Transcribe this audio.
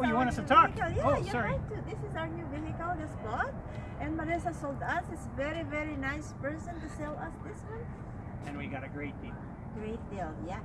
Oh, you want us to talk? vehicle. Yeah, Oh, sorry. This is our new vehicle, just bought. And Marissa sold us. It's very, very nice person to sell us this one. And we got a great deal. Great deal, yeah.